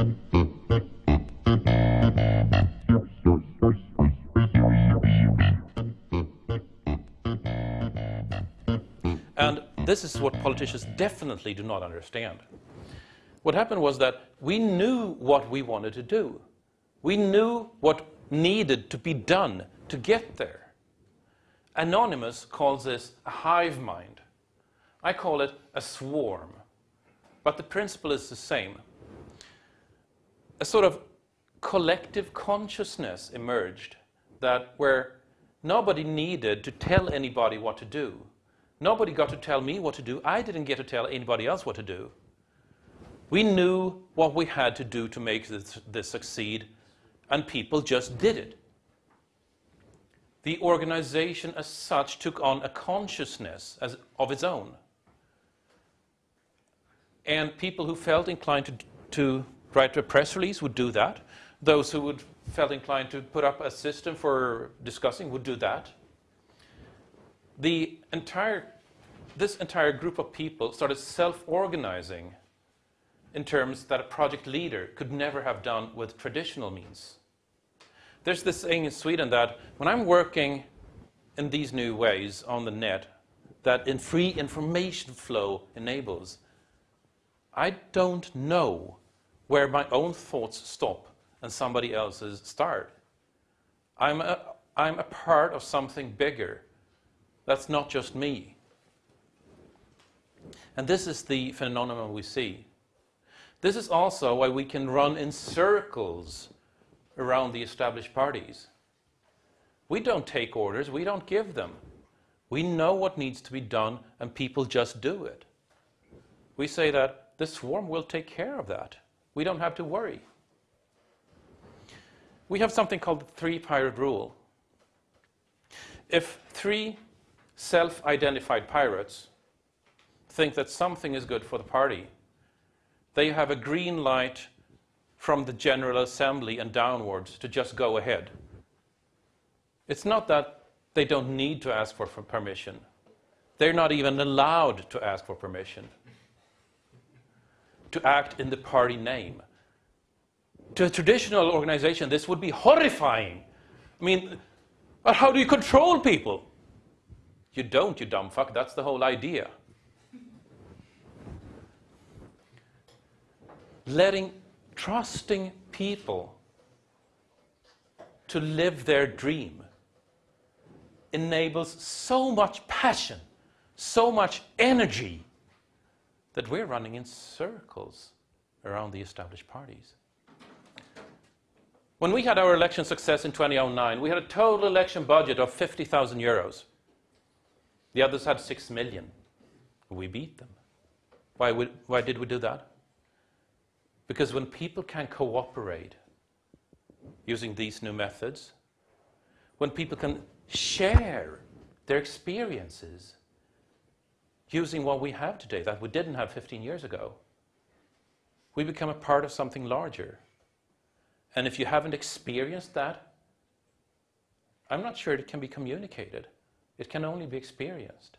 And this is what politicians definitely do not understand. What happened was that we knew what we wanted to do. We knew what needed to be done to get there. Anonymous calls this a hive mind. I call it a swarm. But the principle is the same. A sort of collective consciousness emerged that where nobody needed to tell anybody what to do. Nobody got to tell me what to do. I didn't get to tell anybody else what to do. We knew what we had to do to make this, this succeed, and people just did it. The organization as such took on a consciousness as, of its own. And people who felt inclined to, to write a press release would do that. Those who would felt inclined to put up a system for discussing would do that. The entire, this entire group of people started self-organizing in terms that a project leader could never have done with traditional means. There's this saying in Sweden that when I'm working in these new ways on the net, that in free information flow enables, I don't know where my own thoughts stop and somebody else's start. I'm a, I'm a part of something bigger. That's not just me. And this is the phenomenon we see. This is also why we can run in circles around the established parties. We don't take orders, we don't give them. We know what needs to be done and people just do it. We say that the swarm will take care of that. We don't have to worry. We have something called the three pirate rule. If three self-identified pirates think that something is good for the party, they have a green light from the General Assembly and downwards to just go ahead. It's not that they don't need to ask for permission. They're not even allowed to ask for permission to act in the party name. To a traditional organization, this would be horrifying. I mean, how do you control people? You don't, you dumb fuck. That's the whole idea. letting, trusting people to live their dream enables so much passion, so much energy that we're running in circles around the established parties. When we had our election success in 2009, we had a total election budget of 50,000 euros. The others had 6 million. We beat them. Why, why did we do that? Because when people can cooperate using these new methods, when people can share their experiences using what we have today that we didn't have 15 years ago. We become a part of something larger. And if you haven't experienced that, I'm not sure it can be communicated. It can only be experienced.